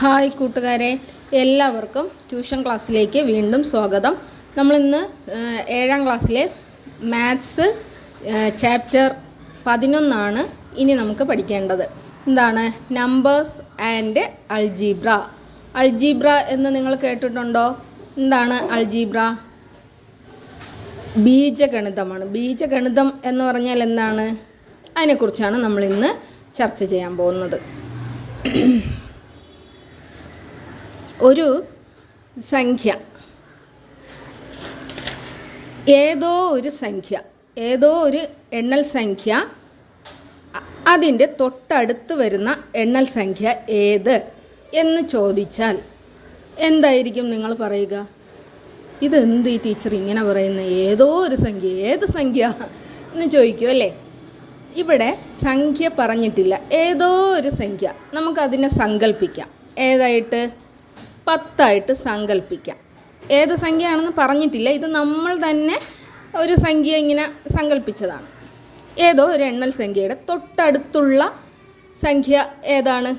Hi കൂട്ടുകാരെ എല്ലാവർക്കും tuition ക്ലാസ്സിലേക്ക് വീണ്ടും സ്വാഗതം. നമ്മളിന്ന് ഏഴാം ക്ലാസ്സിലെ മാത്സ് ചാപ്റ്റർ പതിനൊന്നാണ് ഇനി നമുക്ക് പഠിക്കേണ്ടത്. എന്താണ്? Numbers and അൾജീബ്ര. അൾജീബ്ര എന്ന് നിങ്ങൾ കേട്ടിട്ടുണ്ടോ? എന്താണ് അൾജീബ്ര? ബീജഗണിതമാണ്. ബീജഗണിതം എന്ന് പറഞ്ഞാൽ എന്താണ്? അതിനെക്കുറിച്ചാണ് നമ്മളിന്ന് ചർച്ച ചെയ്യാൻ പോകുന്നത്. ഒരു സംഖ്യ. ഏതോ ഒരു സംഖ്യ. ഏതോ ഒരു എണ്ണൽ സംഖ്യ. അതിന്റെ തൊട്ടടുത്ത് വരുന്ന എണ്ണൽ സംഖ്യ ഏത് എന്ന് ചോദിച്ചാൽ എന്തായിരിക്കും നിങ്ങൾ പറയുക? ഇതെന്ത് ഈ ടീച്ചർ ഇങ്ങനെ പറയുന്നത് ഏതോ ഒരു സംഖ്യ. ഏത് സംഖ്യ എന്ന് ചോദിക്കും അല്ലേ? ഇവിടെ സംഖ്യ പറഞ്ഞിട്ടില്ല. ഏതോ ഒരു സംഖ്യ. നമുക്കതിനെ സങ്കല്പിക്കാം ഏതായിട്ട്? പത്തായിട്ട് സങ്കല്പിക്കാം ഏത് സംഖ്യയാണെന്ന് പറഞ്ഞിട്ടില്ല. ഇത് നമ്മൾ തന്നെ ഒരു സംഖ്യ ഇങ്ങനെ സങ്കല്പിച്ചതാണ് ഏതോ ഒരു എണ്ണൽ സംഖ്യയുടെ തൊട്ടടുത്തുള്ള സംഖ്യ ഏതാണ്?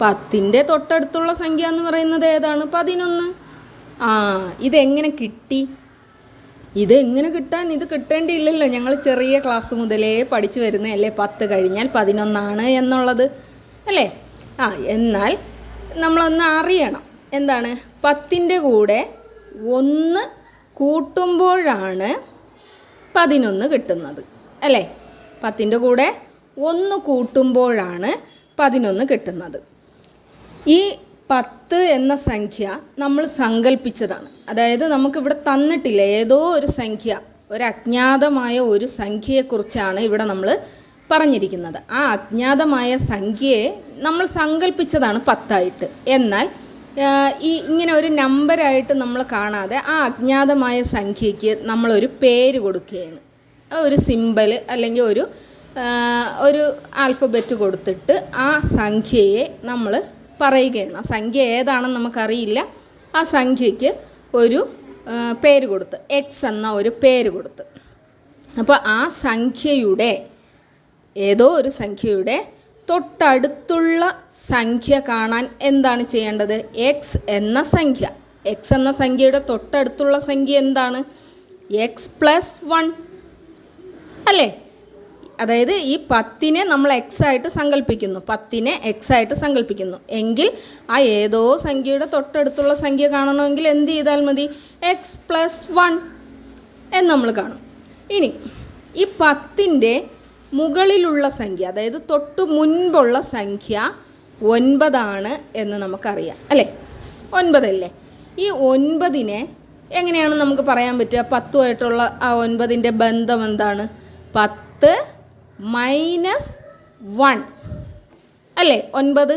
പത്തിന്റെ തൊട്ടടുത്തുള്ള സംഖ്യ എന്ന് പറയുന്നത് ഏതാണ്? പതിനൊന്ന്. ആ ഇതെങ്ങനെ കിട്ടി? ഇതെങ്ങനെ കിട്ടാൻ ഇത് കിട്ടേണ്ടിയില്ലല്ലോ. ഞങ്ങൾ ചെറിയ ക്ലാസ് മുതലേ പഠിച്ചു വരുന്നതല്ലേ. പത്ത് കഴിഞ്ഞാൽ പതിനൊന്നാണ് എന്നുള്ളത്. അല്ലേ? ആ എന്നാൽ നമ്മളൊന്ന് അറിയണം. എന്താണ്? പത്തിന്റെ കൂടെ ഒന്ന് കൂട്ടുമ്പോഴാണ് പതിനൊന്ന് കിട്ടുന്നത്. അല്ലേ? പത്തിന്റെ കൂടെ ഒന്ന് കൂട്ടുമ്പോഴാണ് പതിനൊന്ന് കിട്ടുന്നത്. ഈ പത്ത് എന്ന സംഖ്യ നമ്മൾ സങ്കല്പിച്ചതാണ് അതായത് നമുക്കിവിടെ തന്നിട്ടില്ല. ഏതോ ഒരു സംഖ്യ ഒരു അജ്ഞാതമായ ഒരു സംഖ്യയെക്കുറിച്ചാണ് ഇവിടെ നമ്മൾ പറഞ്ഞിരിക്കുന്നത്. ആ അജ്ഞാതമായ സംഖ്യയെ നമ്മൾ സങ്കല്പിച്ചതാണ് പത്തായിട്ട്. എന്നാൽ ഈ ഇങ്ങനെ ഒരു നമ്പരായിട്ട് നമ്മൾ കാണാതെ ആ അജ്ഞാതമായ സംഖ്യയ്ക്ക് നമ്മളൊരു പേര് കൊടുക്കുകയാണ്. ഒരു സിമ്പൽ അല്ലെങ്കിൽ ഒരു ഒരു ആൽഫബറ്റ് കൊടുത്തിട്ട് ആ സംഖ്യയെ നമ്മൾ പറയുകയാണ്. ആ സംഖ്യ ഏതാണെന്ന് നമുക്കറിയില്ല. ആ സംഖ്യയ്ക്ക് ഒരു പേര് കൊടുത്ത് എക്സ് എന്ന ഒരു പേര് കൊടുത്ത്. അപ്പോൾ ആ സംഖ്യയുടെ ഏതോ ഒരു സംഖ്യയുടെ തൊട്ടടുത്തുള്ള സംഖ്യ കാണാൻ എന്താണ് ചെയ്യേണ്ടത്? എക്സ് എന്ന സംഖ്യ. എക്സ് എന്ന സംഖ്യയുടെ തൊട്ടടുത്തുള്ള സംഖ്യ എന്താണ്? എക്സ് പ്ലസ് വൺ അല്ലേ? അതായത് ഈ പത്തിനെ നമ്മൾ എക്സ് ആയിട്ട് സങ്കല്പിക്കുന്നു പത്തിനെ എക്സ് ആയിട്ട് സങ്കല്പിക്കുന്നു എങ്കിൽ ആ ഏതോ സംഖ്യയുടെ തൊട്ടടുത്തുള്ള സംഖ്യ കാണണമെങ്കിൽ എന്ത് ചെയ്താൽ മതി? എക്സ് പ്ലസ് വൺ എന്ന് നമ്മൾ കാണും. ഇനി ഈ പത്തിന്റെ മുകളിലുള്ള സംഖ്യ അതായത് തൊട്ട് മുൻപുള്ള സംഖ്യ ഒൻപതാണ് എന്ന് നമുക്കറിയാം അല്ലേ? ഒൻപതല്ലേ? ഈ ഒൻപതിനെ എങ്ങനെയാണ് നമുക്ക് പറയാൻ പറ്റുക? പത്തുമായിട്ടുള്ള ആ ഒൻപതിന്റെ ബന്ധം എന്താണ്? പത്ത് മൈനസ് വൺ അല്ലേ? ഒൻപത്.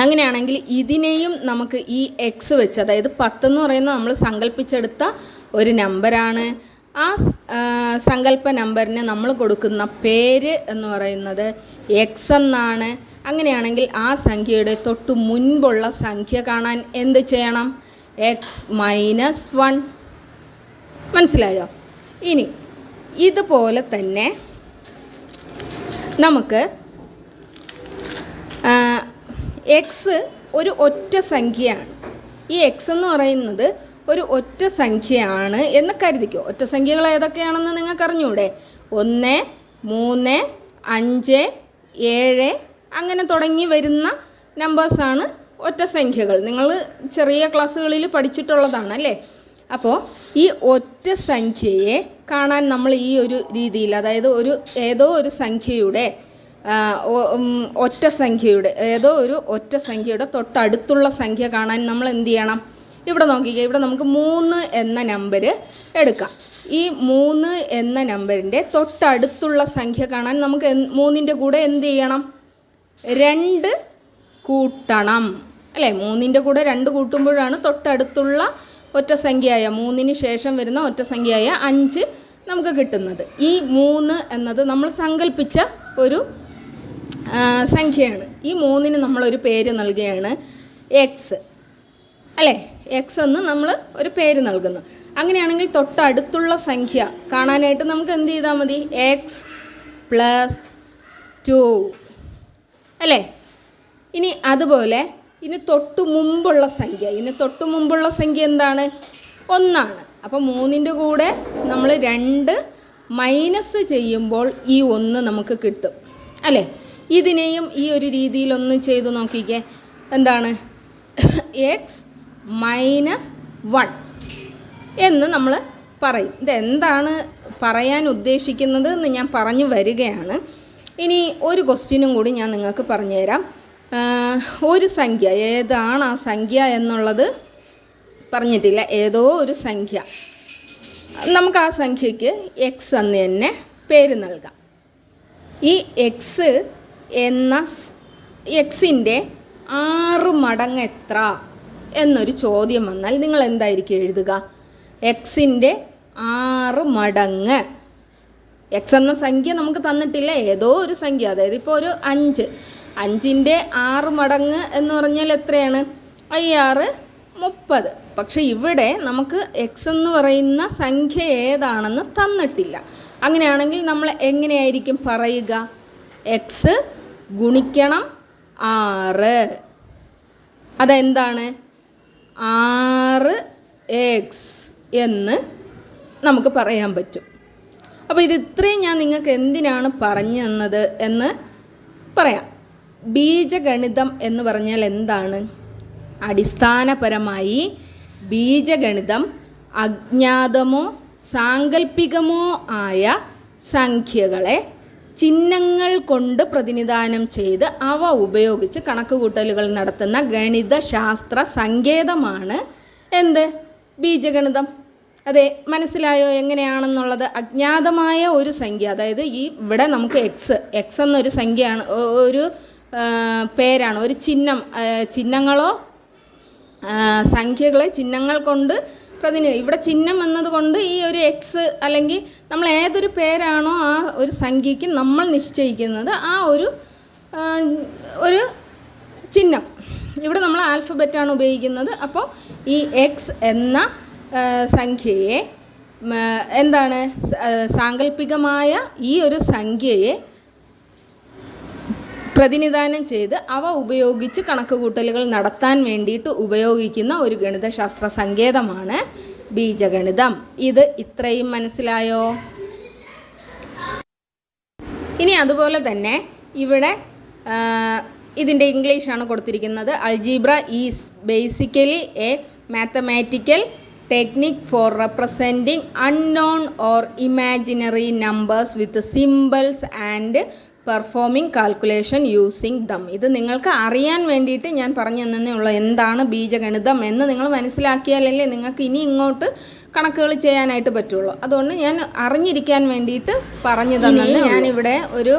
അങ്ങനെയാണെങ്കിൽ ഇതിനെയും നമുക്ക് ഈ എക്സ് വെച്ച് അതായത് പത്തെന്ന് പറയുന്നത് നമ്മൾ സങ്കല്പിച്ചെടുത്ത ഒരു നമ്പറാണ് ആ സങ്കല്പ നമ്പറിന് നമ്മൾ കൊടുക്കുന്ന പേര് എന്ന് പറയുന്നത് എക്സ് എന്നാണ്. അങ്ങനെയാണെങ്കിൽ ആ സംഖ്യയുടെ തൊട്ട് മുൻപുള്ള സംഖ്യ കാണാൻ എന്ത് ചെയ്യണം? എക്സ് മൈനസ് വൺ മനസ്സിലായോ? ഇനി ഇതുപോലെ തന്നെ നമുക്ക് എക്സ് ഒരു ഒറ്റ സംഖ്യയാണ്. ഈ എക്സ് എന്ന് പറയുന്നത് ഒരു ഒറ്റ സംഖ്യയാണ് എന്ന് കരുതിക്കോ. ഒറ്റ സംഖ്യകൾ ഏതൊക്കെയാണെന്ന് നിങ്ങൾക്ക് അറിഞ്ഞൂടെ ഒന്ന് മൂന്ന് അഞ്ച് ഏഴ് അങ്ങനെ തുടങ്ങി വരുന്ന നമ്പേഴ്സാണ് ഒറ്റ സംഖ്യകൾ. നിങ്ങൾ ചെറിയ ക്ലാസ്സുകളിൽ പഠിച്ചിട്ടുള്ളതാണ് അല്ലേ? അപ്പോൾ ഈ ഒറ്റ സംഖ്യയെ കാണാൻ നമ്മൾ ഈ ഒരു രീതിയിൽ അതായത് ഒരു ഏതോ ഒരു സംഖ്യയുടെ ഒറ്റ സംഖ്യയുടെ ഏതോ ഒരു ഒറ്റ സംഖ്യയുടെ തൊട്ടടുത്തുള്ള സംഖ്യ കാണാൻ നമ്മൾ എന്ത് ചെയ്യണം? ഇവിടെ നോക്കിക്കുക ഇവിടെ നമുക്ക് മൂന്ന് എന്ന നമ്പർ എടുക്കാം. ഈ മൂന്ന് എന്ന നമ്പറിന്റെ തൊട്ടടുത്തുള്ള സംഖ്യ കാണാൻ നമുക്ക് മൂന്നിന്റെ കൂടെ എന്ത് ചെയ്യണം? രണ്ട് കൂട്ടണം. അല്ലേ? മൂന്നിന്റെ കൂടെ രണ്ട് കൂട്ടുമ്പോഴാണ് തൊട്ടടുത്തുള്ള ഒറ്റ സംഖ്യയായ മൂന്നിന് ശേഷം വരുന്ന ഒറ്റ സംഖ്യയായ അഞ്ച് നമുക്ക് കിട്ടുന്നത്. ഈ മൂന്ന് എന്നത് നമ്മൾ സങ്കല്പിച്ച ഒരു സംഖ്യയാണ്. ഈ മൂന്നിന് നമ്മളൊരു പേര് നൽകുകയാണ്. എക്സ് അല്ലേ? എക്സ് എന്ന് നമ്മൾ ഒരു പേര് നൽകുന്നു. അങ്ങനെയാണെങ്കിൽ തൊട്ടടുത്തുള്ള സംഖ്യ കാണാനായിട്ട് നമുക്ക് എന്ത് ചെയ്താൽ മതി? എക്സ് പ്ലസ് ടു അല്ലേ? ഇനി അതുപോലെ ഇനി തൊട്ട് മുമ്പുള്ള സംഖ്യ. ഇനി തൊട്ട് മുമ്പുള്ള സംഖ്യ എന്താണ്? ഒന്നാണ്. അപ്പോൾ മൂന്നിന്റെ കൂടെ നമ്മൾ രണ്ട് മൈനസ് ചെയ്യുമ്പോൾ ഈ ഒന്ന് നമുക്ക് കിട്ടും. അല്ലേ? ഇതിനെയും ഈ ഒരു രീതിയിലൊന്ന് ചെയ്തു നോക്കിക്കേ. എന്താണ്? എക്സ് മൈനസ് വൺ എന്ന് നമ്മൾ പറയും. ഇതെന്താണ് പറയാൻ ഉദ്ദേശിക്കുന്നത് എന്ന് ഞാൻ പറഞ്ഞു വരികയാണ്. ഇനി ഒരു ക്വസ്റ്റ്യനും കൂടി ഞാൻ നിങ്ങൾക്ക് പറഞ്ഞുതരാം. ഒരു സംഖ്യ. ഏതാണ് ആ സംഖ്യ എന്നുള്ളത് പറഞ്ഞിട്ടില്ല. ഏതോ ഒരു സംഖ്യ. നമുക്ക് ആ സംഖ്യയ്ക്ക് എക്സ് എന്ന് തന്നെ പേര് നൽകാം. ഈ എക്സ് എന്ന എക്സിന്റെ ആറ് മടങ്ങ് എത്ര? എന്നൊരു ചോദ്യം വന്നാൽ നിങ്ങൾ എന്തായിരിക്കും എഴുതുക? എക്സിന്റെ ആറ് മടങ്ങ്. എക്സ് എന്ന സംഖ്യ നമുക്ക് തന്നിട്ടില്ല ഏതോ ഒരു സംഖ്യ അതായത് ഇപ്പോൾ ഒരു അഞ്ച്. അഞ്ചിന്റെ ആറ് മടങ്ങ് എന്ന് പറഞ്ഞാൽ എത്രയാണ്? അയ്യാറ് മുപ്പത്. പക്ഷേ ഇവിടെ നമുക്ക് എക്സ് എന്ന് പറയുന്ന സംഖ്യ ഏതാണെന്ന് തന്നിട്ടില്ല. അങ്ങനെയാണെങ്കിൽ നമ്മൾ എങ്ങനെയായിരിക്കും പറയുക? എക്സ് ഗുണിക്കണം ആറ്. അതെന്താണ്? ആറ് എക്സ് എന്ന് നമുക്ക് പറയാൻ പറ്റും. അപ്പോൾ ഇത് ഇത്രയും ഞാൻ നിങ്ങൾക്ക് എന്തിനാണ് പറഞ്ഞു തന്നത് എന്ന് പറയാം. ബീജഗണിതം എന്ന് പറഞ്ഞാൽ എന്താണ്? അടിസ്ഥാനപരമായി ബീജഗണിതം അജ്ഞാതമോ സാങ്കല്പികമോ ആയ സംഖ്യകളെ ചിഹ്നങ്ങൾ കൊണ്ട് പ്രതിനിധാനം ചെയ്ത് അവ ഉപയോഗിച്ച് കണക്കുകൂട്ടലുകൾ നടത്തുന്ന ഗണിത ശാസ്ത്ര സങ്കേതമാണ് എന്ത്? ബീജഗണിതം. അതെ മനസ്സിലായോ എങ്ങനെയാണെന്നുള്ളത്? അജ്ഞാതമായ ഒരു സംഖ്യ അതായത് ഈ ഇവിടെ നമുക്ക് എക്സ് എക്സ് എന്നൊരു സംഖ്യയാണ് ഒരു പേരാണ് ഒരു ചിഹ്നം ചിഹ്നങ്ങളോ സംഖ്യകളെ ചിഹ്നങ്ങൾ കൊണ്ട് പ്രതിനിധി. ഇവിടെ ചിഹ്നം എന്നതുകൊണ്ട് ഈ ഒരു എക്സ് അല്ലെങ്കിൽ നമ്മൾ ഏതൊരു പേരാണോ ആ ഒരു സംഖ്യയ്ക്ക് നമ്മൾ നിശ്ചയിക്കുന്നത് ആ ഒരു ഒരു ചിഹ്നം. ഇവിടെ നമ്മൾ ആൽഫബറ്റാണ് ഉപയോഗിക്കുന്നത്. അപ്പോൾ ഈ എക്സ് എന്ന സംഖ്യയെ എന്താണ് സാങ്കല്പികമായ ഈ ഒരു സംഖ്യയെ പ്രതിനിധാനം ചെയ്ത് അവ ഉപയോഗിച്ച് കണക്കുകൂട്ടലുകൾ നടത്താൻ വേണ്ടിയിട്ട് ഉപയോഗിക്കുന്ന ഒരു ഗണിതശാസ്ത്ര സങ്കേതമാണ് ബീജഗണിതം. ഇത് ഇത്രയും മനസ്സിലായോ? ഇനി അതുപോലെ തന്നെ ഇവിടെ ഇതിന്റെ ഇംഗ്ലീഷാണ് കൊടുത്തിരിക്കുന്നത്. Algebra is basically a mathematical technique for representing unknown or imaginary numbers with symbols and performing calculation using them ഇത് നിങ്ങൾക്ക് അറിയാൻ വേണ്ടിയിട്ട് ഞാൻ പറഞ്ഞു തന്നേ ഉള്ളൂ എന്താണ് ബീജഗണിതം എന്ന് നിങ്ങൾ മനസ്സിലാക്കിയാലല്ലേ നിങ്ങൾക്ക് ഇനി ഇങ്ങോട്ട് കണക്കുകൾ ചെയ്യാനായിട്ട് പറ്റുള്ളൂ. അതുകൊണ്ട് ഞാൻ അറിഞ്ഞിരിക്കാൻ വേണ്ടിയിട്ട് പറഞ്ഞു തന്നെ ഞാനിവിടെ ഒരു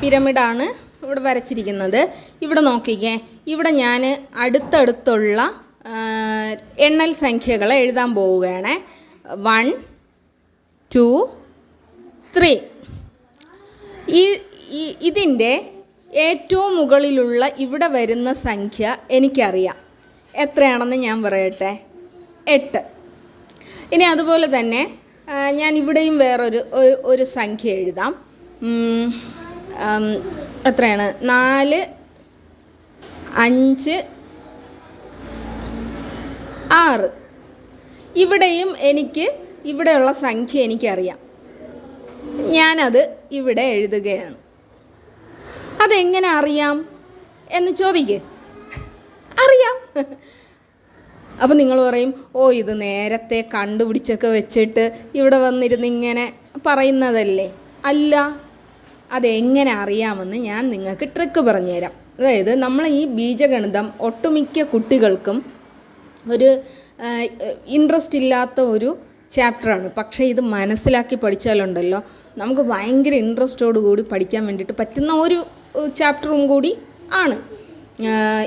പിരമിഡാണ് ഇവിടെ വരച്ചിരിക്കുന്നത്. ഇവിടെ നോക്കിക്കേ. ഇവിടെ ഞാൻ അടുത്തടുത്തുള്ള എണ്ണൽ സംഖ്യകളെ എഴുതാൻ പോവുകയാണ്. വൺ ടു ത്രീ ഈ ഇതിന്റെ ഏറ്റവും മുകളിലുള്ള ഇവിടെ വരുന്ന സംഖ്യ എനിക്കറിയാം. എത്രയാണെന്ന് ഞാൻ പറയട്ടെ? എട്ട്. ഇനി അതുപോലെ തന്നെ ഞാൻ ഇവിടെയും വേറൊരു ഒരു സംഖ്യ എഴുതാം. എത്രയാണ്? നാല് അഞ്ച് ആറ്. ഇവിടെയും എനിക്ക് ഇവിടെയുള്ള സംഖ്യ എനിക്കറിയാം. ഞാനത് ഇവിടെ എഴുതുകയാണ്. അതെങ്ങനെ അറിയാം? എന്ന് ചോദിക്കേ. അറിയാം. അപ്പോൾ നിങ്ങൾ പറയും ഓ ഇത് നേരത്തെ കണ്ടുപിടിച്ചൊക്കെ വെച്ചിട്ട് ഇവിടെ വന്നിരുന്ന് ഇങ്ങനെ പറയുന്നതല്ലേ? അല്ല. അതെങ്ങനെ അറിയാമെന്ന് ഞാൻ നിങ്ങൾക്ക് ട്രിക്ക് പറഞ്ഞുതരാം. അതായത് നമ്മൾ ഈ ബീജഗണിതം ഒട്ടുമിക്ക കുട്ടികൾക്കും ഒരു ഇൻട്രസ്റ്റ് ഇല്ലാത്ത ഒരു ചാപ്റ്ററാണ് പക്ഷേ ഇത് മനസ്സിലാക്കി പഠിച്ചാലുണ്ടല്ലോ. നമുക്ക് ഭയങ്കര ഇൻട്രസ്റ്റോടു കൂടി പഠിക്കാൻ വേണ്ടിയിട്ട് പറ്റുന്ന ഒരു ചാപ്റ്ററും കൂടി ആണ്.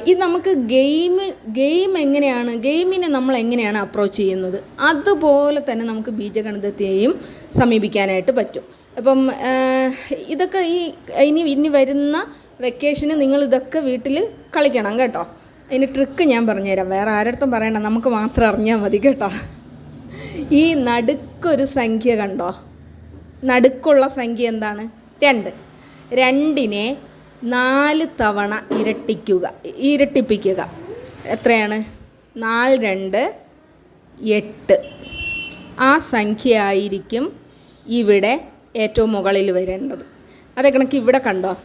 ഇത് നമുക്ക് ഗെയിം ഗെയിം എങ്ങനെയാണ് ഗെയിമിനെ നമ്മൾ എങ്ങനെയാണ് അപ്രോച്ച് ചെയ്യുന്നത്? അതുപോലെ തന്നെ നമുക്ക് ബീജഗണിതത്തെയും സമീപിക്കാനായിട്ട് പറ്റും. അപ്പം ഇതൊക്കെ ഈ ഇനി ഇനി വരുന്ന വെക്കേഷന് നിങ്ങൾ ഇതൊക്കെ വീട്ടിൽ കളിക്കണം കേട്ടോ. അതിന് ട്രിക്ക് ഞാൻ പറഞ്ഞുതരാം. വേറെ ആരടുത്തും പറയണ്ട. നമുക്ക് മാത്രം അറിഞ്ഞാൽ മതി കേട്ടോ. ഈ നടുക്കൊരു സംഖ്യ കണ്ടോ? നടുക്കുള്ള സംഖ്യ എന്താണ്? രണ്ട്. രണ്ടിനെ നാല് തവണ ഇരട്ടിക്കുക ഇരട്ടിപ്പിക്കുക. എത്രയാണ്? നാല് രണ്ട് എട്ട്. ആ സംഖ്യ ആയിരിക്കും ഇവിടെ ഏറ്റവും മുകളിൽ വരേണ്ടത്. അതേ കണക്ക് ഇവിടെ കണ്ടോ?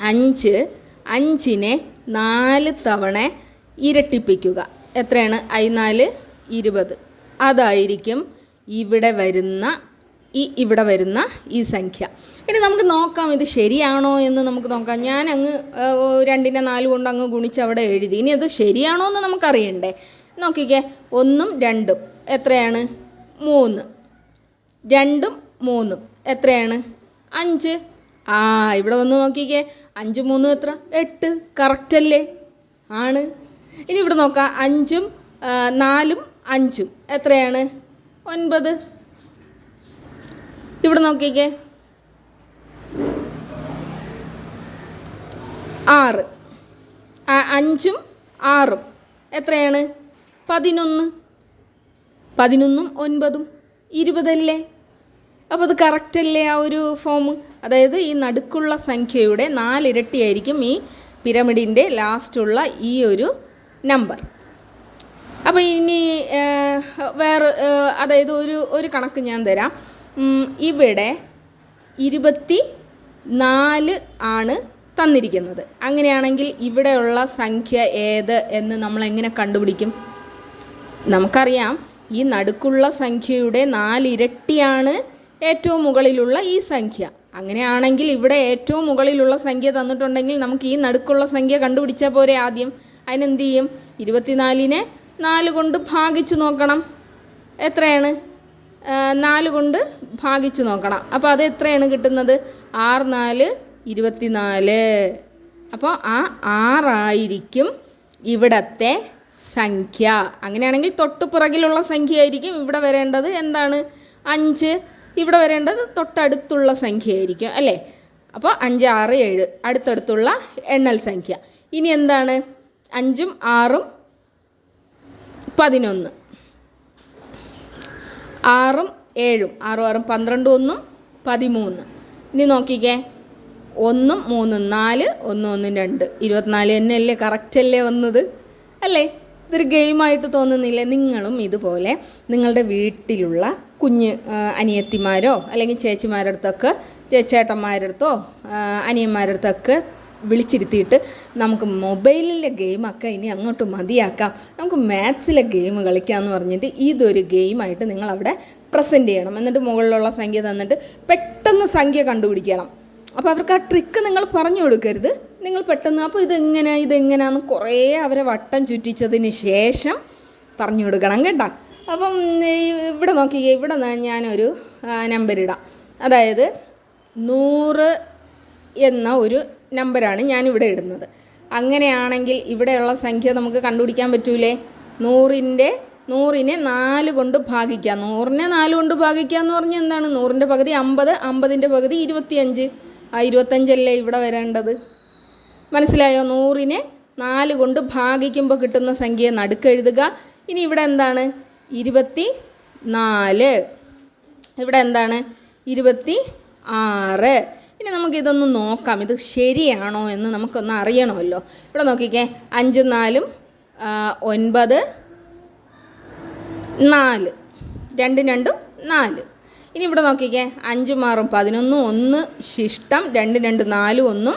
അഞ്ച്. അഞ്ചിനെ നാല് തവണ ഇരട്ടിപ്പിക്കുക. എത്രയാണ്? നാല് ഇരുപത്. അതായിരിക്കും ഇവിടെ വരുന്ന ഈ ഇവിടെ വരുന്ന ഈ സംഖ്യ. ഇനി നമുക്ക് നോക്കാം ഇത് ശരിയാണോ എന്ന് നമുക്ക് നോക്കാം. ഞാൻ അങ്ങ് രണ്ടിനെ നാല് കൊണ്ട് അങ്ങ് ഗുണിച്ച് അവിടെ എഴുതി. ഇനി അത് ശരിയാണോ എന്ന് നമുക്കറിയണ്ടേ. നോക്കിക്കേ. ഒന്നും രണ്ടും. എത്രയാണ്? മൂന്ന്. രണ്ടും മൂന്നും. എത്രയാണ്? അഞ്ച്. ആ ഇവിടെ വന്ന് നോക്കിക്കേ. അഞ്ച് മൂന്നും എത്ര? എട്ട്. കറക്റ്റല്ലേ? ആണ്. ഇനി ഇവിടെ നോക്കാം. അഞ്ചും നാലും അഞ്ചും. എത്രയാണ്? ഒൻപത്. ഇവിടെ നോക്കിക്കേ. ആറ്. അഞ്ചും ആറും. എത്രയാണ്? പതിനൊന്ന്. പതിനൊന്നും ഒൻപതും ഇരുപതല്ലേ? അപ്പോൾ അത് കറക്റ്റല്ലേ ആ ഒരു ഫോം അതായത് ഈ നടുക്കുള്ള സംഖ്യയുടെ നാലിരട്ടിയായിരിക്കും ഈ പിരമിഡിന്റെ ലാസ്റ്റുള്ള ഈ ഒരു നമ്പർ അപ്പോൾ ഇനി വേറെ അതായത് ഒരു ഒരു കണക്ക് ഞാൻ തരാം. ഇവിടെ ഇരുപത്തി നാല് ആണ് തന്നിരിക്കുന്നത്. അങ്ങനെയാണെങ്കിൽ ഇവിടെയുള്ള സംഖ്യ ഏത് എന്ന് നമ്മൾ എങ്ങനെ കണ്ടുപിടിക്കും? നമുക്കറിയാം ഈ നടുക്കുള്ള സംഖ്യയുടെ നാലിരട്ടിയാണ് ഏറ്റവും മുകളിലുള്ള ഈ സംഖ്യ. അങ്ങനെയാണെങ്കിൽ ഇവിടെ ഏറ്റവും മുകളിലുള്ള സംഖ്യ തന്നിട്ടുണ്ടെങ്കിൽ നമുക്ക് ഈ നടുക്കുള്ള സംഖ്യ കണ്ടുപിടിച്ചാൽ പോരെ ആദ്യം. അതിനെന്ത് ചെയ്യും? ഇരുപത്തിനാലിനെ നാല് കൊണ്ട് ഭാഗിച്ചു നോക്കണം. എത്രയാണ്? നാല് കൊണ്ട് ഭാഗിച്ചു നോക്കണം. അപ്പോൾ അത് എത്രയാണ് കിട്ടുന്നത്? ആറ് നാല് ഇരുപത്തിനാല്. അപ്പോൾ ആ ആറായിരിക്കും ഇവിടത്തെ സംഖ്യ. അങ്ങനെയാണെങ്കിൽ തൊട്ട് പുറകിലുള്ള സംഖ്യ ആയിരിക്കും ഇവിടെ വരേണ്ടത്. എന്താണ്? അഞ്ച്. ഇവിടെ വരേണ്ടത് തൊട്ടടുത്തുള്ള സംഖ്യ ആയിരിക്കും അല്ലേ? അപ്പോൾ അഞ്ച് ആറ് ഏഴ് അടുത്തടുത്തുള്ള എണ്ണൽ സംഖ്യ. ഇനി എന്താണ്? അഞ്ചും ആറും പതിനൊന്ന്. ആറും ഏഴും. ആറും ആറും പന്ത്രണ്ട് ഒന്നും പതിമൂന്ന്. ഇനി നോക്കിക്കേ. ഒന്നും മൂന്നും നാല് ഒന്നും ഒന്നും രണ്ട്. ഇരുപത്തിനാല് തന്നെയല്ലേ? കറക്റ്റ് അല്ലേ വന്നത്? അല്ലേ? ഇതൊരു ഗെയിമായിട്ട് തോന്നുന്നില്ലേ? നിങ്ങളും ഇതുപോലെ നിങ്ങളുടെ വീട്ടിലുള്ള കുഞ്ഞ് അനിയത്തിമാരോ അല്ലെങ്കിൽ ചേച്ചിമാരുടെ അടുത്തൊക്കെ ചേ- വിളിച്ചിരുത്തിയിട്ട് നമുക്ക് മൊബൈലിലെ ഗെയിമൊക്കെ ഇനി അങ്ങോട്ട് മതിയാക്കാം. നമുക്ക് മാത്സിലെ ഗെയിം കളിക്കാമെന്ന് പറഞ്ഞിട്ട് ഇതൊരു ഗെയിമായിട്ട് നിങ്ങൾ അവിടെ പ്രസന്റ് ചെയ്യണം. എന്നിട്ട് മുകളിലുള്ള സംഖ്യ തന്നിട്ട് പെട്ടെന്ന് സംഖ്യ കണ്ടുപിടിക്കണം. അപ്പോൾ അവർക്ക് ആ ട്രിക്ക് നിങ്ങൾ പറഞ്ഞു കൊടുക്കരുത്. നിങ്ങൾ പെട്ടെന്ന് അപ്പോൾ ഇതെങ്ങനെ ഇതെങ്ങനെയാന്ന് കുറേ അവരെ വട്ടം ചുറ്റിച്ചതിന് ശേഷം പറഞ്ഞു കൊടുക്കണം കേട്ടോ. അപ്പം ഇവിടെ നോക്കി ഇവിടെ ഞാനൊരു നമ്പർ ഇടാം. അതായത് നൂറ് എന്ന ഒരു നമ്പറാണ് ഞാനിവിടെ ഇടുന്നത്. അങ്ങനെയാണെങ്കിൽ ഇവിടെയുള്ള സംഖ്യ നമുക്ക് കണ്ടുപിടിക്കാൻ പറ്റൂലേ? നൂറിന്റെ നൂറിനെ നാല് കൊണ്ട് ഭാഗിക്കുക. നൂറിനെ നാല് കൊണ്ട് ഭാഗിക്കുക എന്ന് പറഞ്ഞാൽ എന്താണ്? നൂറിന്റെ പകുതി അമ്പത് അമ്പതിന്റെ പകുതി ഇരുപത്തിയഞ്ച്. ആ ഇരുപത്തഞ്ചല്ലേ ഇവിടെ വരേണ്ടത്? മനസ്സിലായോ? നൂറിനെ നാല് കൊണ്ട് ഭാഗിക്കുമ്പോൾ കിട്ടുന്ന സംഖ്യ നടുക്കെഴുതുക ഇനി ഇവിടെ എന്താണ്? ഇരുപത്തി നാല് ഇവിടെ എന്താണ്? ഇരുപത്തി ആറ് ഇനി നമുക്കിതൊന്ന് നോക്കാം. ഇത് ശരിയാണോ എന്ന് നമുക്കൊന്ന് അറിയണമല്ലോ. ഇവിടെ നോക്കിക്കേ. അഞ്ചും നാലും ഒൻപത് നാല്. രണ്ടും രണ്ടും നാല്. ഇനി ഇവിടെ നോക്കിക്കേ. അഞ്ചും ആറും പതിനൊന്നും ഒന്ന് ശിഷ്ടം രണ്ട് രണ്ട് നാലും ഒന്നും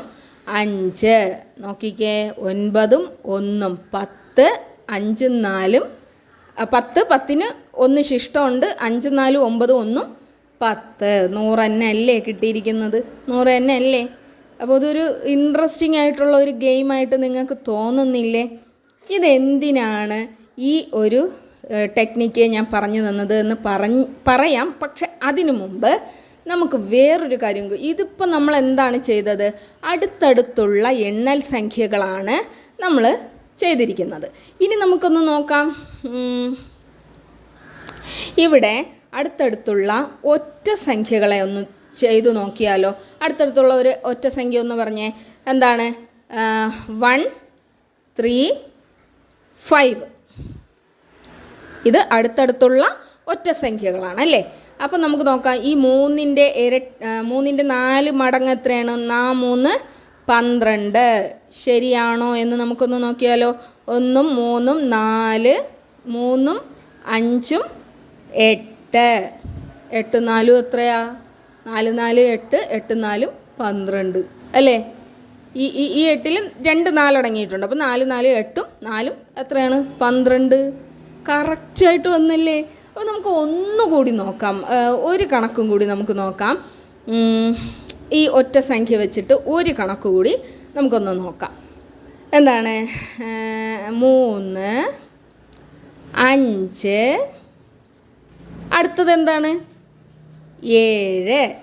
അഞ്ച്. നോക്കിക്കേ. ഒൻപതും ഒന്നും പത്ത് അഞ്ചും നാലും പത്ത് പത്തിന് ഒന്ന് ശിഷ്ടമുണ്ട് അഞ്ചും നാലും ഒമ്പതും ഒന്നും പത്ത് നൂറ് തന്നെ അല്ലേ കിട്ടിയിരിക്കുന്നത്? നൂറ് തന്നെ അല്ലേ അപ്പോൾ ഇതൊരു ഇൻട്രസ്റ്റിംഗ് ആയിട്ടുള്ള ഒരു ഗെയിമായിട്ട് നിങ്ങൾക്ക് തോന്നുന്നില്ലേ? ഇതെന്തിനാണ് ഈ ഒരു ടെക്നിക്ക് ഞാൻ പറഞ്ഞു തന്നത് എന്ന് പറഞ്ഞ് പറയാം. പക്ഷെ അതിനു മുമ്പ് നമുക്ക് വേറൊരു കാര്യം ഇതിപ്പോൾ നമ്മൾ എന്താണ് ചെയ്തത്? അടുത്തടുത്തുള്ള എണ്ണൽ സംഖ്യകളാണ് നമ്മൾ ചെയ്തിരിക്കുന്നത്. ഇനി നമുക്കൊന്ന് നോക്കാം. ഇവിടെ അടുത്തടുത്തുള്ള ഒറ്റ സംഖ്യകളെ ഒന്ന് ചെയ്തു നോക്കിയാലോ? അടുത്തടുത്തുള്ള ഒരു ഒറ്റ സംഖ്യ ഒന്ന് പറഞ്ഞേ. എന്താണ്? വൺ ത്രീ ഫൈവ് ഇത് അടുത്തടുത്തുള്ള ഒറ്റ സംഖ്യകളാണ് അല്ലേ? അപ്പം നമുക്ക് നോക്കാം ഈ മൂന്നിന്റെ ഇര മൂന്നിന്റെ നാല് മടങ്ങ് എത്രയാണ്? നാ മൂന്ന് പന്ത്രണ്ട്. ശരിയാണോ എന്ന് നമുക്കൊന്ന് നോക്കിയാലോ? ഒന്നും മൂന്നും നാല് മൂന്നും അഞ്ചും എട്ട്. എട്ട് എട്ട് നാലും എത്രയാ? നാല് നാല് എട്ട് എട്ട് നാലും പന്ത്രണ്ട്. അല്ലേ? ഈ ഈ ഈ എട്ടിലും രണ്ട് നാലടങ്ങിയിട്ടുണ്ട്. അപ്പോൾ നാല് നാല് എട്ടും നാലും എത്രയാണ്? പന്ത്രണ്ട്. കറക്റ്റായിട്ട് വന്നല്ലേ? അപ്പോൾ നമുക്ക് ഒന്നുകൂടി നോക്കാം. ഒരു കണക്കും കൂടി നമുക്ക് നോക്കാം. ഈ ഒറ്റ സംഖ്യ വെച്ചിട്ട് ഒരു കണക്ക് കൂടി നമുക്കൊന്ന് നോക്കാം. എന്താണ്? മൂന്ന് അഞ്ച് അടുത്തത് എന്താണ്? ഏഴ്.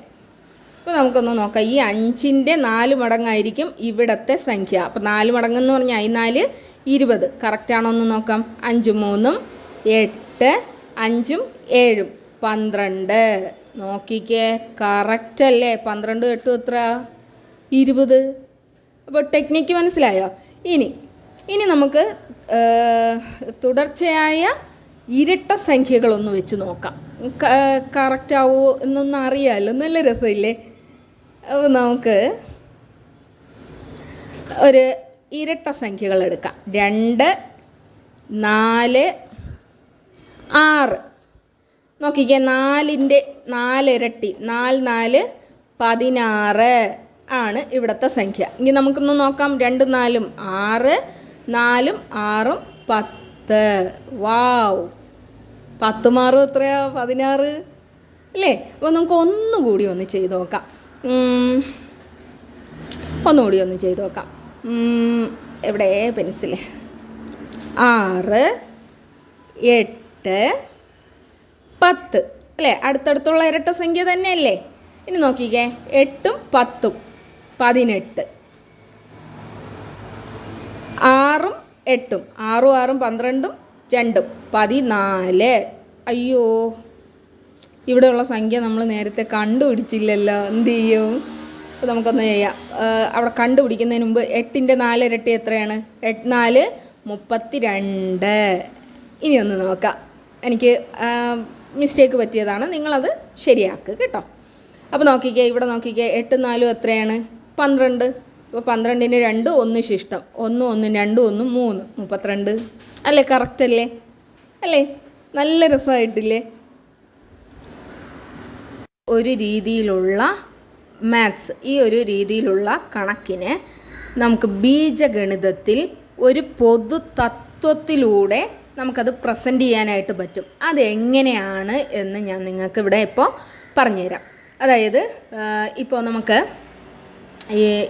അപ്പോൾ നമുക്കൊന്ന് നോക്കാം. ഈ അഞ്ചിന്റെ നാല് മടങ്ങായിരിക്കും ഇവിടത്തെ സംഖ്യ. അപ്പോൾ നാല് മടങ്ങ് എന്ന് പറഞ്ഞാൽ ഈ നാല് ഇരുപത്. കറക്റ്റാണോ ഒന്ന് നോക്കാം. അഞ്ചും മൂന്നും എട്ട് അഞ്ചും ഏഴും. പന്ത്രണ്ട്. നോക്കിക്കേ. കറക്റ്റ് അല്ലേ? പന്ത്രണ്ട് എട്ടും എത്ര? ഇരുപത്. അപ്പോൾ ടെക്നിക്ക് മനസ്സിലായോ? ഇനി ഇനി നമുക്ക് തുടർച്ചയായ ഇരട്ട സംഖ്യകളൊന്ന് വെച്ച് നോക്കാം. കറക്റ്റ് എന്നൊന്നും അറിയാമല്ലോ നല്ല രസമില്ലേ? അപ്പോൾ നമുക്ക് ഒരു ഇരട്ട സംഖ്യകൾ എടുക്കാം. രണ്ട് നാല് ആറ്. നോക്കിക്കേ നാലിന്റെ നാലിരട്ടി. നാല് നാല് പതിനാറ് ആണ് ഇവിടുത്തെ സംഖ്യ. ഇനി നമുക്കൊന്ന് നോക്കാം. രണ്ട് നാലും ആറ്. നാലും ആറും പത്ത്. വാവ്. പത്ത് മാറും എത്രയാ? പതിനാറ്? അല്ലേ? അപ്പോൾ നമുക്ക് ഒന്നുകൂടി ഒന്ന് ചെയ്ത് നോക്കാം. ഒന്നുകൂടി ഒന്ന് ചെയ്ത് നോക്കാം. എവിടെ? പെൻസിൽ. ആറ് എട്ട് പത്ത്. അല്ലേ? അടുത്തടുത്തുള്ള ഇരട്ട സംഖ്യ തന്നെയല്ലേ? ഇനി നോക്കിക്കേ. എട്ടും പത്തും. പതിനെട്ട്. ആറും എട്ടും ആറും ആറും പന്ത്രണ്ടും രണ്ടും. പതിനാല്. അയ്യോ. ഇവിടെയുള്ള സംഖ്യ നമ്മൾ നേരത്തെ കണ്ടുപിടിച്ചില്ലല്ലോ. എന്ത് ചെയ്യും? അപ്പോൾ നമുക്കൊന്ന് ചെയ്യാം. അവിടെ കണ്ടുപിടിക്കുന്നതിന് മുമ്പ് എട്ടിന്റെ നാല് ഇരട്ടി എത്രയാണ്? എട്ട് നാല് മുപ്പത്തി രണ്ട് ഇനി ഒന്ന് നോക്കാം. എനിക്ക് മിസ്റ്റേക്ക് പറ്റിയതാണ്. നിങ്ങളത് ശരിയാക്കുക കേട്ടോ. അപ്പോൾ നോക്കിക്കേ ഇവിടെ നോക്കിക്കേ എട്ട് നാലും എത്രയാണ്? പന്ത്രണ്ട്. അപ്പോൾ പന്ത്രണ്ടിന് രണ്ട് ഒന്ന് ശിഷ്ടം. ഒന്ന് ഒന്ന് രണ്ട് ഒന്ന് മൂന്ന്. മുപ്പത്തിരണ്ട്. അല്ലേ? കറക്റ്റ് അല്ലേ? അല്ലേ? നല്ല രസമായിട്ടില്ലേ? ഒരു രീതിയിലുള്ള മാത്സ് ഈ ഒരു രീതിയിലുള്ള കണക്കിന് നമുക്ക് ബീജഗണിതത്തിൽ ഒരു പൊതു തത്വത്തിലൂടെ നമുക്കത് പ്രസന്റ് ചെയ്യാനായിട്ട് പറ്റും. അതെങ്ങനെയാണ് എന്ന് ഞാൻ നിങ്ങൾക്ക് ഇവിടെ ഇപ്പോൾ പറഞ്ഞുതരാം. അതായത് ഇപ്പോൾ നമുക്ക്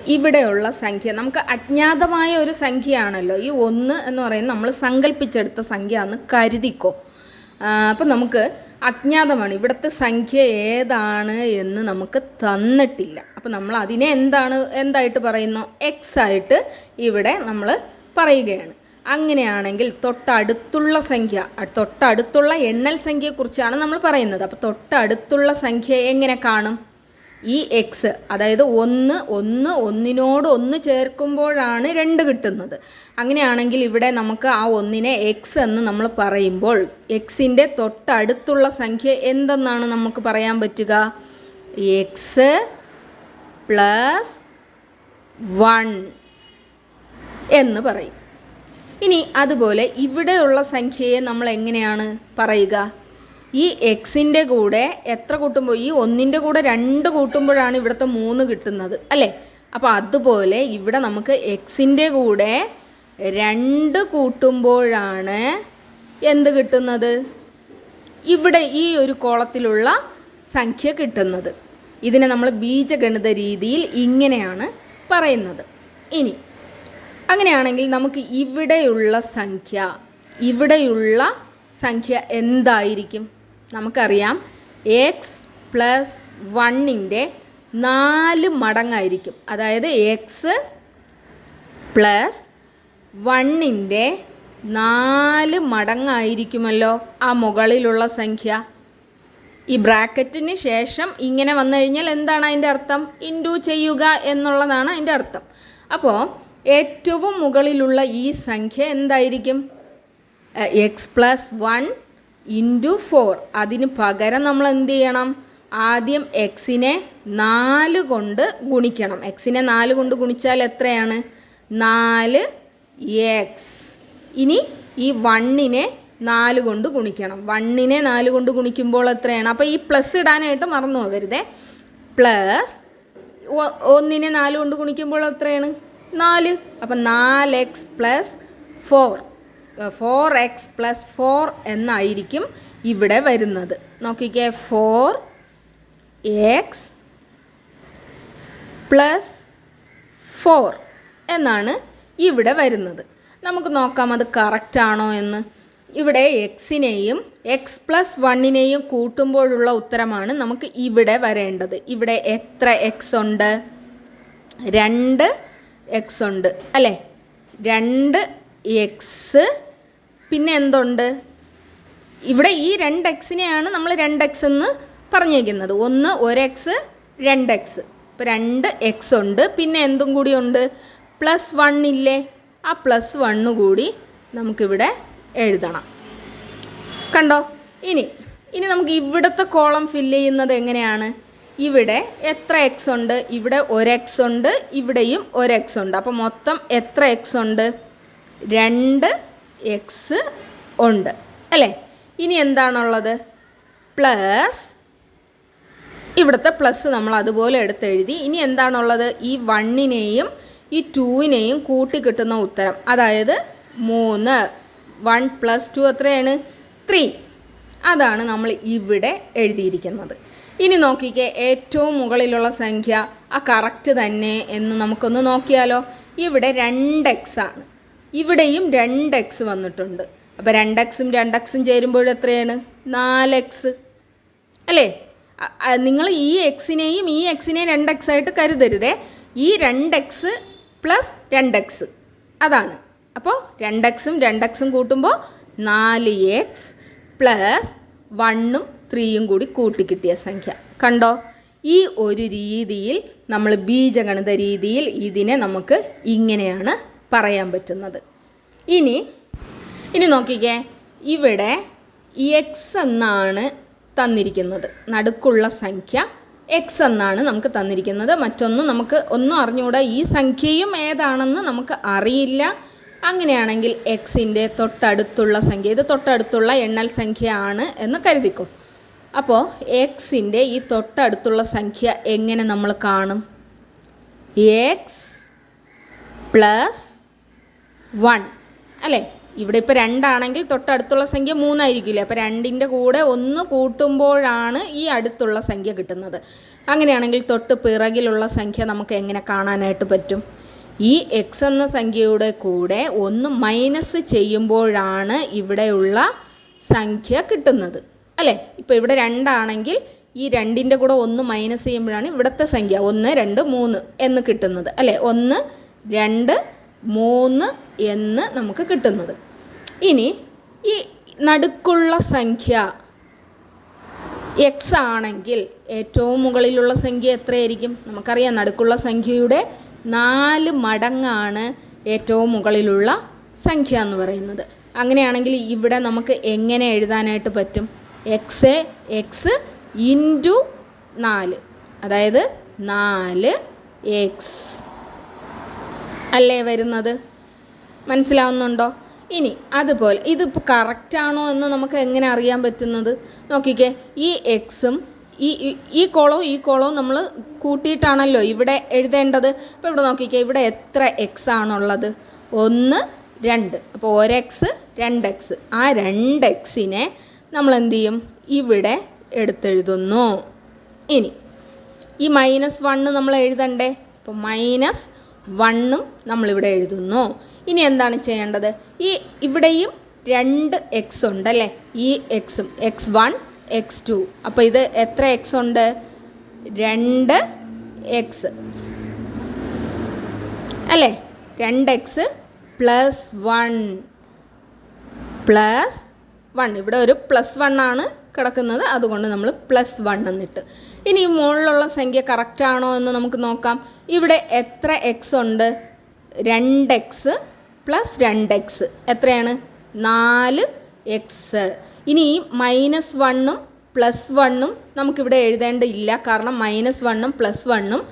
ഇവിടെയുള്ള സംഖ്യ. നമുക്ക് അജ്ഞാതമായ ഒരു സംഖ്യയാണല്ലോ. ഈ ഒന്ന് എന്ന് പറയുന്നത് നമ്മൾ സങ്കല്പിച്ചെടുത്ത സംഖ്യ എന്ന് കരുതിക്കോ അപ്പം നമുക്ക് അജ്ഞാതമാണ്. ഇവിടുത്തെ സംഖ്യ ഏതാണ് എന്ന് നമുക്ക് തന്നിട്ടില്ല. അപ്പം നമ്മൾ അതിനെ എന്താണ് എന്തായിട്ട് പറയുന്നു? എക്സ് ആയിട്ട് ഇവിടെ നമ്മൾ പറയുകയാണ്. അങ്ങനെയാണെങ്കിൽ തൊട്ടടുത്തുള്ള സംഖ്യ തൊട്ടടുത്തുള്ള എണ്ണൽ സംഖ്യയെക്കുറിച്ചാണ് നമ്മൾ പറയുന്നത്. അപ്പോൾ തൊട്ടടുത്തുള്ള സംഖ്യ എങ്ങനെ കാണും? ഈ എക്സ് അതായത് ഒന്ന് ഒന്ന് ഒന്നിനോട് ഒന്ന് ചേർക്കുമ്പോഴാണ് രണ്ട് കിട്ടുന്നത്. അങ്ങനെയാണെങ്കിൽ ഇവിടെ നമുക്ക് ആ ഒന്നിനെ എക്സ് എന്ന് നമ്മൾ പറയുമ്പോൾ എക്സിന്റെ തൊട്ടടുത്തുള്ള സംഖ്യ എന്തെന്നാണ് നമുക്ക് പറയാൻ പറ്റുക? എക്സ് പ്ലസ് വൺ എന്ന് പറയും. ഇനി അതുപോലെ ഇവിടെയുള്ള സംഖ്യയെ നമ്മൾ എങ്ങനെയാണ് പറയുക? ഈ എക്സിന്റെ കൂടെ എത്ര കൂട്ടുമ്പോൾ ഈ ഒന്നിന്റെ കൂടെ രണ്ട് കൂട്ടുമ്പോഴാണ് ഇവിടുത്തെ മൂന്ന് കിട്ടുന്നത് അല്ലേ? അപ്പോൾ അതുപോലെ ഇവിടെ നമുക്ക് എക്സിന്റെ കൂടെ രണ്ട് കൂട്ടുമ്പോഴാണ് എന്ത് കിട്ടുന്നത്? ഇവിടെ ഈ ഒരു കോളത്തിലുള്ള സംഖ്യ കിട്ടുന്നത്. ഇതിനെ നമ്മൾ ബീജഗണിത രീതിയിൽ ഇങ്ങനെയാണ് പറയുന്നത്. ഇനി അങ്ങനെയാണെങ്കിൽ നമുക്ക് ഇവിടെയുള്ള സംഖ്യ ഇവിടെയുള്ള സംഖ്യ എന്തായിരിക്കും? നമുക്കറിയാം. എക്സ് പ്ലസ് വണ്ണിന്റെ നാല് മടങ്ങായിരിക്കും. അതായത് എക്സ് പ്ലസ് വണ്ണിന്റെ നാല് മടങ്ങായിരിക്കുമല്ലോ ആ മുകളിലുള്ള സംഖ്യ. ഈ ബ്രാക്കറ്റിന് ശേഷം ഇങ്ങനെ വന്നു കഴിഞ്ഞാൽ എന്താണ് അതിന്റെ അർത്ഥം? ഇൻഡു ചെയ്യുക എന്നുള്ളതാണ് അതിന്റെ അർത്ഥം. അപ്പോൾ ഏറ്റവും മുകളിലുള്ള ഈ സംഖ്യ എന്തായിരിക്കും? X plus one into four അതിന് പകരം നമ്മൾ എന്ത് ചെയ്യണം? ആദ്യം എക്സിനെ നാല് കൊണ്ട് ഗുണിക്കണം. എക്സിനെ നാല് കൊണ്ട് ഗുണിച്ചാൽ എത്രയാണ്? നാല് എക്സ് ഇനി ഈ വണ്ണിനെ നാല് കൊണ്ട് ഗുണിക്കണം. വണ്ണിനെ നാല് കൊണ്ട് ഗുണിക്കുമ്പോൾ എത്രയാണ്? അപ്പോൾ ഈ പ്ലസ് ഇടാനായിട്ട് മറന്നു പോകരുതേ. പ്ലസ് ഒന്നിനെ നാല് കൊണ്ട് ഗുണിക്കുമ്പോൾ എത്രയാണ്? നാല്. അപ്പം നാല് X plus four four X plus four എന്നായിരിക്കും ഇവിടെ വരുന്നത്. നോക്കിക്കേ ഫോർ എക്സ് പ്ലസ് ഫോർ എന്നാണ് ഇവിടെ വരുന്നത്. നമുക്ക് നോക്കാം അത് കറക്റ്റ് ആണോ എന്ന്. ഇവിടെ എക്സിനെയും എക്സ് പ്ലസ് വണ്ണിനെയും കൂട്ടുമ്പോഴുള്ള ഉത്തരമാണ് നമുക്ക് ഇവിടെ വരേണ്ടത്. ഇവിടെ എത്ര എക്സ് ഉണ്ട്? രണ്ട് എക്സ് ഉണ്ട്. അല്ലേ? രണ്ട് എക്സ് പിന്നെ എന്തുണ്ട്? ഇവിടെ ഈ രണ്ട് എക്സിനെയാണ് നമ്മൾ രണ്ട് എക്സ് എന്ന് പറഞ്ഞേക്കുന്നത് ഒന്ന് ഒരു എക്സ് രണ്ട് എക്സ് ഇപ്പോൾ രണ്ട് എക്സ് ഉണ്ട്. പിന്നെ എന്തും കൂടി ഉണ്ട്? പ്ലസ് വൺ ഇല്ലേ? ആ പ്ലസ് വണ്ണ് കൂടി നമുക്കിവിടെ എഴുതണം. കണ്ടോ? ഇനി ഇനി നമുക്ക് ഇവിടുത്തെ കോളം ഫില്ല് ചെയ്യുന്നത് എങ്ങനെയാണ്? ഇവിടെ എത്ര എക്സ് ഉണ്ട്? ഇവിടെ ഒരു എക്സ് ഉണ്ട്. ഇവിടെയും ഒരു എക്സ് ഉണ്ട്. അപ്പോൾ മൊത്തം എത്ര എക്സ് ഉണ്ട്? രണ്ട് എക്സ് ഉണ്ട്. അല്ലേ? ഇനി എന്താണുള്ളത്? പ്ലസ് ഇവിടുത്തെ പ്ലസ് നമ്മൾ അതുപോലെ എടുത്തെഴുതി. ഇനി എന്താണുള്ളത്? ഈ വണ്ണിനെയും ഈ ടൂവിനെയും കൂട്ടി കിട്ടുന്ന ഉത്തരം. അതായത് മൂന്ന്. വൺ പ്ലസ് ടു എത്രയാണ്? ത്രീ അതാണ് നമ്മൾ ഇവിടെ എഴുതിയിരിക്കുന്നത്. ഇനി നോക്കിക്കേ ഏറ്റവും മുകളിലുള്ള സംഖ്യ ആ കറക്റ്റ് തന്നെ എന്ന് നമുക്കൊന്ന് നോക്കിയാലോ? ഇവിടെ രണ്ട് എക്സ് ആണ്. ഇവിടെയും രണ്ട് എക്സ് വന്നിട്ടുണ്ട്. അപ്പോൾ രണ്ട് എക്സും രണ്ട് എക്സും ചേരുമ്പോൾ എത്രയാണ്? നാല് എക്സ് അല്ലേ? നിങ്ങൾ ഈ എക്സിനെയും ഈ എക്സിനെയും രണ്ട് എക്സ് ആയിട്ട് കരുതരുതേ. ഈ രണ്ട് എക്സ് പ്ലസ് രണ്ട് എക്സ് അതാണ്. അപ്പോൾ രണ്ട് എക്സും രണ്ട് എക്സും കൂട്ടുമ്പോൾ നാല് എക്സ് പ്ലസ് വണ്ണും ത്രീയും കൂടി കൂട്ടിക്കിട്ടിയ സംഖ്യ. കണ്ടോ? ഈ ഒരു രീതിയിൽ നമ്മൾ ബീജഗണിത രീതിയിൽ ഇതിനെ നമുക്ക് ഇങ്ങനെയാണ് പറയാൻ പറ്റുന്നത്. ഇനി ഇനി നോക്കിക്കേ. ഇവിടെ എക്സ് എന്നാണ് തന്നിരിക്കുന്നത്. നടുക്കുള്ള സംഖ്യ എക്സ് എന്നാണ് നമുക്ക് തന്നിരിക്കുന്നത്. മറ്റൊന്നും നമുക്ക് ഒന്നും അറിഞ്ഞുകൂടാ. ഈ സംഖ്യയും ഏതാണെന്ന് നമുക്ക് അറിയില്ല. അങ്ങനെയാണെങ്കിൽ എക്സിന്റെ തൊട്ടടുത്തുള്ള സംഖ്യ ഇത് തൊട്ടടുത്തുള്ള എണ്ണൽ സംഖ്യ ആണ് എന്ന് കരുതിക്കും. അപ്പോൾ എക്സിന്റെ ഈ തൊട്ടടുത്തുള്ള സംഖ്യ എങ്ങനെ നമ്മൾ കാണും? X plus one. അല്ലേ? ഇവിടെ ഇപ്പോൾ രണ്ടാണെങ്കിൽ തൊട്ടടുത്തുള്ള സംഖ്യ മൂന്നായിരിക്കില്ലേ? അപ്പോൾ രണ്ടിന്റെ കൂടെ ഒന്ന് കൂട്ടുമ്പോഴാണ് ഈ അടുത്തുള്ള സംഖ്യ കിട്ടുന്നത്. അങ്ങനെയാണെങ്കിൽ തൊട്ട് പിറകിലുള്ള സംഖ്യ നമുക്ക് എങ്ങനെ കാണാനായിട്ട് പറ്റും? ഈ എക്സ് എന്ന സംഖ്യയുടെ കൂടെ ഒന്ന് മൈനസ് ചെയ്യുമ്പോഴാണ് ഇവിടെയുള്ള സംഖ്യ കിട്ടുന്നത്. അല്ലേ? ഇപ്പോൾ ഇവിടെ രണ്ടാണെങ്കിൽ ഈ രണ്ടിന്റെ കൂടെ ഒന്ന് മൈനസ് ചെയ്യുമ്പോഴാണ് ഇവിടുത്തെ സംഖ്യ. ഒന്ന് രണ്ട് മൂന്ന് എന്ന് കിട്ടുന്നത്. അല്ലേ? ഒന്ന് രണ്ട് മൂന്ന് എന്ന് നമുക്ക് കിട്ടുന്നത്. ഇനി ഈ നടുക്കുള്ള സംഖ്യ എക്സ് ആണെങ്കിൽ ഏറ്റവും മുകളിലുള്ള സംഖ്യ എത്രയായിരിക്കും? നമുക്കറിയാം നടുക്കുള്ള സംഖ്യയുടെ നാല് മടങ്ങാണ് ഏറ്റവും മുകളിലുള്ള സംഖ്യ എന്ന് പറയുന്നത്. അങ്ങനെയാണെങ്കിൽ ഇവിടെ നമുക്ക് എങ്ങനെ എഴുതാനായിട്ട് പറ്റും? എക്സ് എക്സ് ഇന്റു നാല്. അതായത് നാല് എക്സ് അല്ലേ വരുന്നത്? മനസ്സിലാവുന്നുണ്ടോ? ഇനി അതുപോലെ ഇതിപ്പോൾ കറക്റ്റാണോ എന്ന് നമുക്ക് എങ്ങനെ അറിയാൻ പറ്റുന്നത്? നോക്കിക്കേ ഈ എക്സും ഈ ഈ- കോളവും ഈ കോളവും നമ്മൾ കൂട്ടിയിട്ടാണല്ലോ ഇവിടെ എഴുതേണ്ടത്. അപ്പോൾ ഇവിടെ നോക്കിക്കേ ഇവിടെ എത്ര എക്സ് ആണുള്ളത്? ഒന്ന് രണ്ട്. അപ്പോൾ ഒരു എക്സ് രണ്ട് എക്സ് ആ രണ്ട് എക്സിനെ നമ്മൾ എന്ത് ചെയ്യും ഇവിടെ എടുത്തെഴുതുന്നു. ഇനി ഈ മൈനസ് വണ്ണ് നമ്മൾ എഴുതണ്ടേ അപ്പോൾ മൈനസ് വണ്ണും നമ്മളിവിടെ എഴുതുന്നു. ഇനി എന്താണ് ചെയ്യേണ്ടത്? ഈ ഇവിടെയും രണ്ട് എക്സ് ഉണ്ട് അല്ലേ? ഈ എക്സും എക്സ് വൺ എക്സ് ടു അപ്പോൾ ഇത് എത്ര എക്സ് ഉണ്ട്? രണ്ട് എക്സ് അല്ലേ? രണ്ട് X plus one plus one ഇവിടെ ഒരു പ്ലസ് വൺ ആണ്. കിടക്കുന്നത് അതുകൊണ്ട് നമ്മൾ പ്ലസ് വൺ എന്നിട്ട്. ഇനി മുകളിലുള്ള സംഖ്യ കറക്റ്റ് ആണോ എന്ന് നമുക്ക് നോക്കാം. ഇവിടെ എത്ര എക്സ് ഉണ്ട്? രണ്ട് എക്സ് പ്ലസ് രണ്ട് എക്സ് എത്രയാണ്? നാല് എക്സ് ഇനി മൈനസ് വണ്ണും പ്ലസ് വണ്ണും നമുക്കിവിടെ എഴുതേണ്ടയില്ല കാരണം മൈനസ് വണ്ണും പ്ലസ് വണ്ണും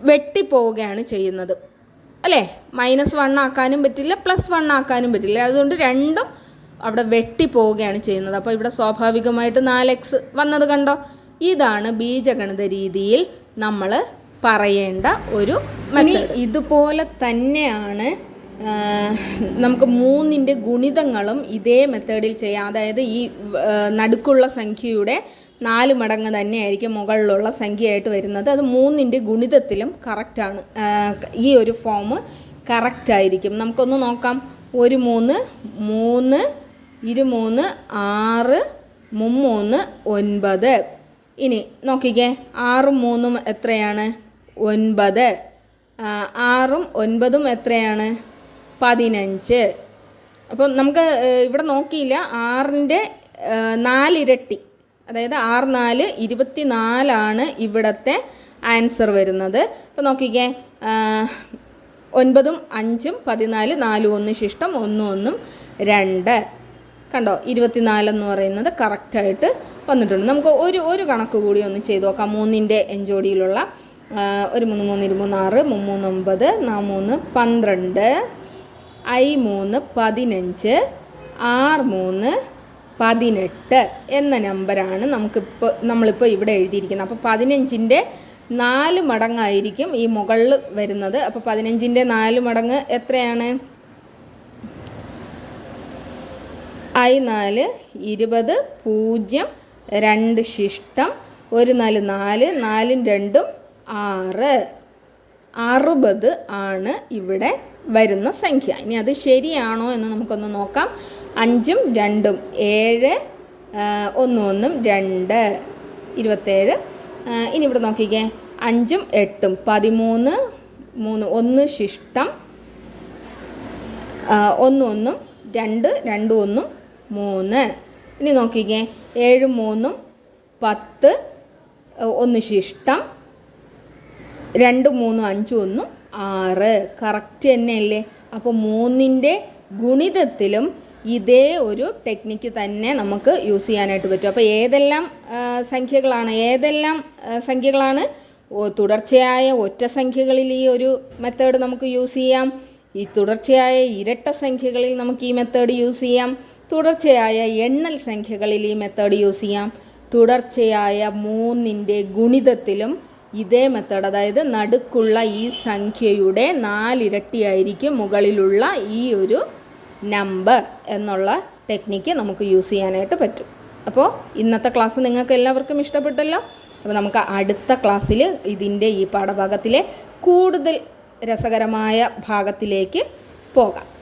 വെട്ടിപ്പോവുകയാണ് ചെയ്യുന്നത്. അല്ലേ? മൈനസ് വൺ ആക്കാനും പറ്റില്ല പ്ലസ് വൺ ആക്കാനും പറ്റില്ല. അതുകൊണ്ട് രണ്ടും അവിടെ വെട്ടി പോവുകയാണ് ചെയ്യുന്നത്. അപ്പോൾ ഇവിടെ സ്വാഭാവികമായിട്ട് നാല് എക്സ് വന്നത് കണ്ടോ? ഇതാണ് ബീജഗണിത രീതിയിൽ നമ്മൾ പറയേണ്ട ഒരു ഇതുപോലെ തന്നെയാണ് നമുക്ക് മൂന്നിന്റെ ഗുണിതങ്ങളും ഇതേ മെത്തേഡിൽ ചെയ്യാം. അതായത് ഈ നടുക്കുള്ള സംഖ്യയുടെ നാല് മടങ്ങ് തന്നെയായിരിക്കും മുകളിലുള്ള സംഖ്യയായിട്ട് വരുന്നത്. അത് മൂന്നിന്റെ ഗുണിതത്തിലും കറക്റ്റാണ് ഈ ഒരു ഫോം കറക്റ്റായിരിക്കും നമുക്കൊന്ന് നോക്കാം. ഒരു മൂന്ന് മൂന്ന് ഇരുമൂന്ന് ആറ് മുമ്മൂന്ന് ഒൻപത്. ഇനി നോക്കിക്കേ ആറും മൂന്നും എത്രയാണ്? ഒൻപത്. ആറും ഒൻപതും എത്രയാണ്? പതിനഞ്ച്. അപ്പം നമുക്ക് ഇവിടെ നോക്കിയില്ല ആറിന്റെ നാലിരട്ടി. അതായത് ആറ് നാല് ഇരുപത്തി നാലാണ് ഇവിടുത്തെ ആൻസർ വരുന്നത്. അപ്പോൾ നോക്കിക്കേ ഒൻപതും അഞ്ചും പതിനാല് നാലും ഒന്ന് ശിഷ്ടം ഒന്നും ഒന്നും രണ്ട്. കണ്ടോ ഇരുപത്തിനാലെന്ന് പറയുന്നത് കറക്റ്റായിട്ട് വന്നിട്ടുണ്ട്. നമുക്ക് ഒരു ഒരു കണക്ക് കൂടി ഒന്ന് ചെയ്ത് നോക്കാം. മൂന്നിന്റെ എഞ്ചോടിയിലുള്ള ആ, ഒരു മൂന്ന് മൂന്ന് ആറ് മുമ്മൂന്ന് ഒമ്പത് നാ മൂന്ന് പന്ത്രണ്ട് ഐ മൂന്ന് പതിനഞ്ച് ആറ് മൂന്ന് പതിനെട്ട് എന്ന നമ്പറാണ് നമുക്കിപ്പോൾ നമ്മളിപ്പോൾ ഇവിടെ എഴുതിയിരിക്കുന്നത്. അപ്പോൾ പതിനഞ്ചിന്റെ നാല് മടങ്ങായിരിക്കും ഈ മുകളിൽ വരുന്നത്. അപ്പോൾ പതിനഞ്ചിന്റെ നാല് മടങ്ങ് എത്രയാണ്? ഐ നാല് ഇരുപത് പൂജ്യം രണ്ട് ശിഷ്ടം ഒരു നാല് നാല് നാലും രണ്ടും ആറ്. അറുപത് ആണ് ഇവിടെ വരുന്ന സംഖ്യ. ഇനി അത് ശരിയാണോ എന്ന് നമുക്കൊന്ന് നോക്കാം. അഞ്ചും രണ്ടും ഏഴ് ഒന്നും ഒന്നും രണ്ട് ഇരുപത്തേഴ്. ഇനി ഇവിടെ നോക്കിക്കേ. അഞ്ചും എട്ടും പതിമൂന്ന് മൂന്ന് ഒന്ന് ശിഷ്ടം ഒന്നും ഒന്നും രണ്ട് രണ്ടും ഒന്നും മൂന്ന്. ഇനി നോക്കിക്കേ. ഏഴ് മൂന്നും പത്ത് ഒന്ന് ശിഷ്ടം രണ്ട് മൂന്നും അഞ്ചും ഒന്നും ആറ്. കറക്റ്റ് തന്നെയല്ലേ? അപ്പോൾ മൂന്നിന്റെ ഗുണിതത്തിലും ഇതേ ഒരു ടെക്നിക്ക് തന്നെ നമുക്ക് യൂസ് ചെയ്യാനായിട്ട് പറ്റും. അപ്പോൾ ഏതെല്ലാം സംഖ്യകളാണ്? ഏതെല്ലാം സംഖ്യകളാണ്? തുടർച്ചയായ ഒറ്റ സംഖ്യകളിൽ ഈ ഒരു മെത്തേഡ് നമുക്ക് യൂസ് ചെയ്യാം. ഈ തുടർച്ചയായ ഇരട്ട സംഖ്യകളിൽ നമുക്ക് ഈ മെത്തേഡ് യൂസ് ചെയ്യാം. തുടർച്ചയായ എണ്ണൽ സംഖ്യകളിൽ ഈ മെത്തേഡ് യൂസ് ചെയ്യാം. തുടർച്ചയായ മൂന്നിന്റെ ഗുണിതത്തിലും ഇതേ മെത്തേഡ് അതായത് നടുക്കുള്ള ഈ സംഖ്യയുടെ നാലിരട്ടിയായിരിക്കും മുകളിലുള്ള ഈ ഒരു നമ്പർ എന്നുള്ള ടെക്നിക്ക് നമുക്ക് യൂസ് ചെയ്യാനായിട്ട് പറ്റും. അപ്പോൾ ഇന്നത്തെ ക്ലാസ് നിങ്ങൾക്ക് എല്ലാവർക്കും ഇഷ്ടപ്പെട്ടല്ലോ? അപ്പോൾ നമുക്ക് അടുത്ത ക്ലാസ്സിൽ ഇതിന്റെ ഈ പാഠഭാഗത്തിലെ കൂടുതൽ രസകരമായ ഭാഗത്തിലേക്ക് പോകാം.